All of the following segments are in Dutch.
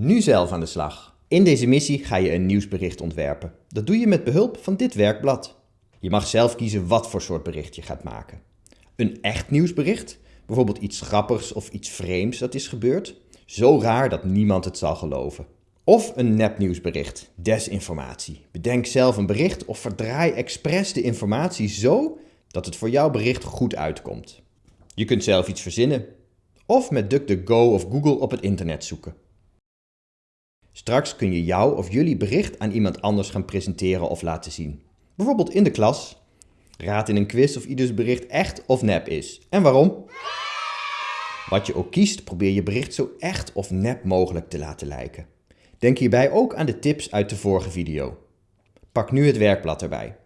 Nu zelf aan de slag. In deze missie ga je een nieuwsbericht ontwerpen. Dat doe je met behulp van dit werkblad. Je mag zelf kiezen wat voor soort bericht je gaat maken. Een echt nieuwsbericht, bijvoorbeeld iets grappigs of iets vreemds dat is gebeurd, zo raar dat niemand het zal geloven. Of een nepnieuwsbericht, desinformatie. Bedenk zelf een bericht of verdraai expres de informatie zo dat het voor jouw bericht goed uitkomt. Je kunt zelf iets verzinnen. Of met DuckDuckGo of Google op het internet zoeken. Straks kun je jou of jullie bericht aan iemand anders gaan presenteren of laten zien. Bijvoorbeeld in de klas. Raad in een quiz of ieders bericht echt of nep is. En waarom? Wat je ook kiest, probeer je bericht zo echt of nep mogelijk te laten lijken. Denk hierbij ook aan de tips uit de vorige video. Pak nu het werkblad erbij.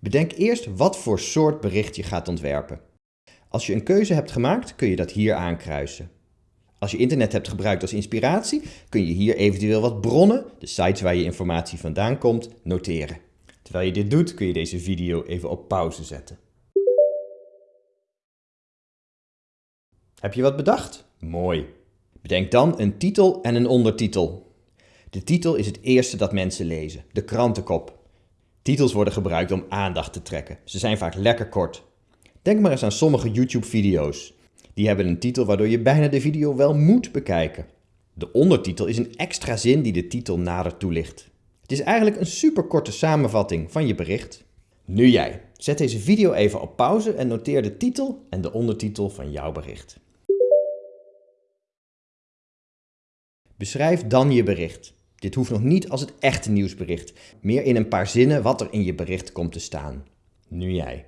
Bedenk eerst wat voor soort bericht je gaat ontwerpen. Als je een keuze hebt gemaakt, kun je dat hier aankruisen. Als je internet hebt gebruikt als inspiratie, kun je hier eventueel wat bronnen, de sites waar je informatie vandaan komt, noteren. Terwijl je dit doet, kun je deze video even op pauze zetten. Heb je wat bedacht? Mooi. Bedenk dan een titel en een ondertitel. De titel is het eerste dat mensen lezen, de krantenkop. Titels worden gebruikt om aandacht te trekken. Ze zijn vaak lekker kort. Denk maar eens aan sommige YouTube-video's. Die hebben een titel waardoor je bijna de video wel moet bekijken. De ondertitel is een extra zin die de titel nader toelicht. Het is eigenlijk een superkorte samenvatting van je bericht. Nu jij. Zet deze video even op pauze en noteer de titel en de ondertitel van jouw bericht. Beschrijf dan je bericht. Dit hoeft nog niet als het echte nieuwsbericht, meer in een paar zinnen wat er in je bericht komt te staan. Nu jij.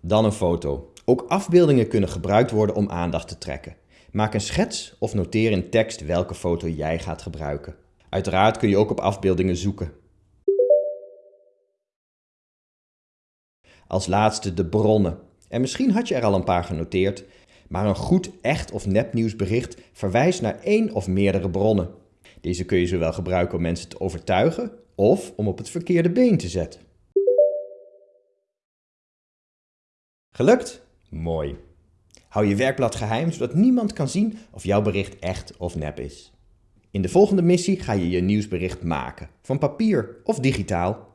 Dan een foto. Ook afbeeldingen kunnen gebruikt worden om aandacht te trekken. Maak een schets of noteer in tekst welke foto jij gaat gebruiken. Uiteraard kun je ook op afbeeldingen zoeken. Als laatste de bronnen. En misschien had je er al een paar genoteerd, maar een goed echt of nepnieuwsbericht verwijst naar één of meerdere bronnen. Deze kun je zowel gebruiken om mensen te overtuigen of om op het verkeerde been te zetten. Gelukt? Mooi. Hou je werkblad geheim zodat niemand kan zien of jouw bericht echt of nep is. In de volgende missie ga je je nieuwsbericht maken, van papier of digitaal.